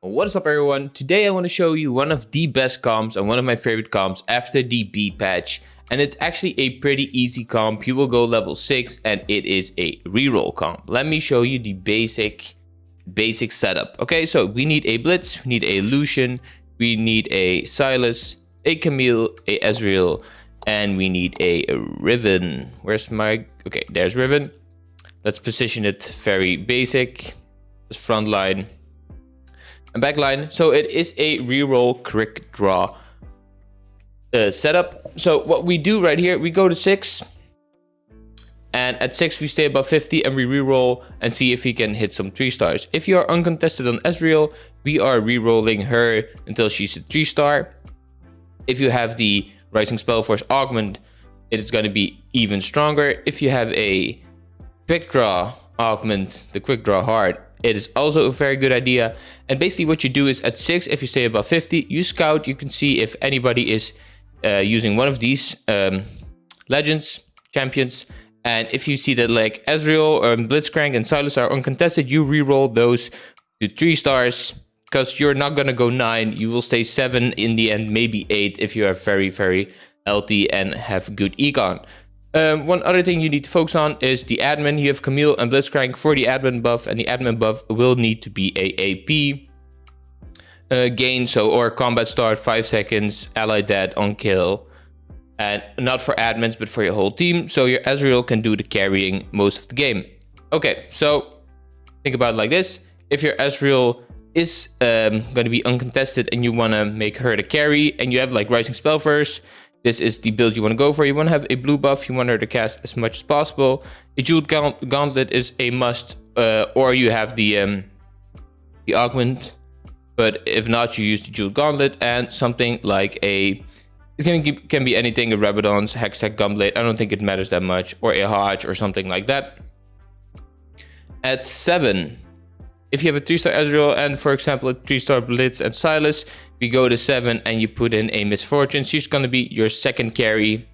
What is up everyone? Today I want to show you one of the best comps and one of my favorite comps after the B patch. And it's actually a pretty easy comp. You will go level 6 and it is a reroll comp. Let me show you the basic basic setup. Okay, so we need a Blitz, we need a Lucian, we need a Sylas, a Camille, a Ezreal, and we need a Riven. Where's my... Okay, there's Riven. Let's position it very basic. This front line and backline. So it is a reroll quick draw uh, setup. So what we do right here, we go to six. And at 6 we stay above 50 and we reroll and see if we can hit some 3 stars. If you are uncontested on Ezreal, we are rerolling her until she's a 3 star. If you have the Rising Spellforce Augment, it is going to be even stronger. If you have a Quick Draw Augment, the Quick Draw Heart, it is also a very good idea. And basically what you do is at 6, if you stay above 50, you scout, you can see if anybody is uh, using one of these um, legends, champions. And if you see that like Ezreal, or Blitzcrank and Sylas are uncontested, you reroll those to 3 stars. Because you're not going to go 9, you will stay 7 in the end, maybe 8 if you are very, very healthy and have good econ. Um, one other thing you need to focus on is the admin. You have Camille and Blitzcrank for the admin buff, and the admin buff will need to be a AP uh, gain, so or combat start, 5 seconds, ally dead on kill. And not for admins, but for your whole team. So your Ezreal can do the carrying most of the game. Okay, so think about it like this. If your Ezreal is um, going to be uncontested and you want to make her the carry and you have like Rising Spellforce, this is the build you want to go for. You want to have a blue buff. You want her to cast as much as possible. A jeweled gauntlet is a must, uh, or you have the um, the augment. But if not, you use the jeweled gauntlet and something like a. It can, can be anything, a Rabadon's, Hextech Gauntlet. I don't think it matters that much. Or a Hodge or something like that. At 7, if you have a 3-star Ezreal and, for example, a 3-star Blitz and Sylas, we go to 7 and you put in a Miss Fortune. She's going to be your second carry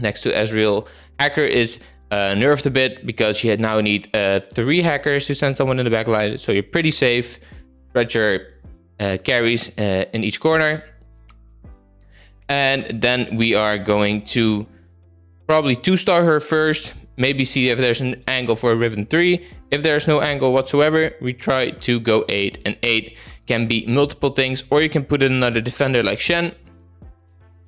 next to Ezreal. Hacker is uh, nerfed a bit because you now need uh, 3 hackers to send someone in the back line. So you're pretty safe. Spread your uh, carries uh, in each corner. And then we are going to probably 2-star her first maybe see if there's an angle for a Riven 3. If there's no angle whatsoever, we try to go 8. And 8 can be multiple things, or you can put in another defender like Shen.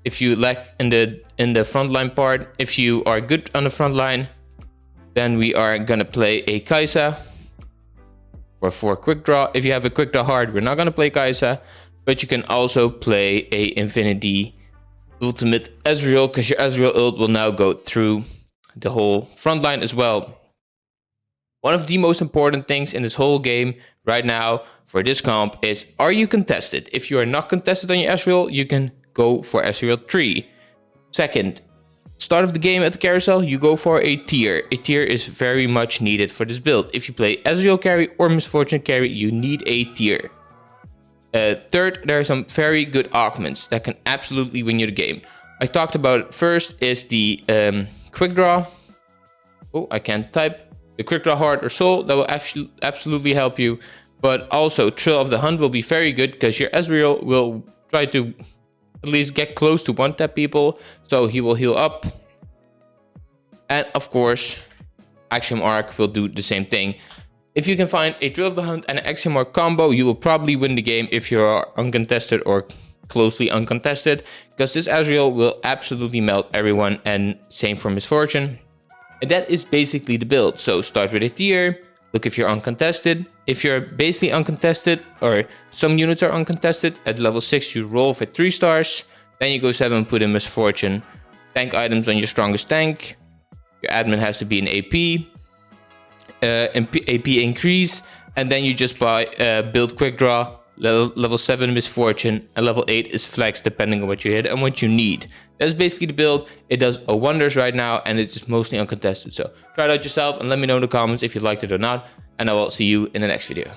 If you lack in the in the frontline part, if you are good on the front line, then we are gonna play a Kai'Sa. Or for quick draw. If you have a quick draw hard, we're not gonna play Kai'Sa. But you can also play a Infinity Ultimate Ezreal, because your Ezreal ult will now go through the whole front line as well. One of the most important things in this whole game right now for this comp is are you contested? If you are not contested on your Ezreal, you can go for Ezreal 3. Second, start of the game at the carousel, you go for a tear. A tear is very much needed for this build. If you play Ezreal carry or Miss Fortune carry, you need a tear. Uh, third, there are some very good augments that can absolutely win you the game. I talked about first is the um, quick draw. Oh, I can't type. The quick draw heart or soul, that will absolutely help you. But also Thrill of the Hunt will be very good because your Ezreal will try to at least get close to one tap people. So he will heal up. And of course, Axiom Arc will do the same thing. If you can find a Thrill of the Hunt and an Axiom Arc combo, you will probably win the game if you are uncontested or closely uncontested because this Ezreal will absolutely melt everyone and same for Miss Fortune. And that is basically the build. So start with a tear, look if you're uncontested. If you're basically uncontested or some units are uncontested, at level 6 you roll for 3 stars. Then you go 7 put in Misfortune. Tank items on your strongest tank. Your admin has to be an AP. Uh, AP increase. And then you just buy uh, build quick draw Level, level 7 Miss Fortune, and level 8 is Flex depending on what you hit and what you need. That's basically the build. It does a wonders right now and it's mostly uncontested. So try it out yourself and let me know in the comments if you liked it or not. And I will see you in the next video.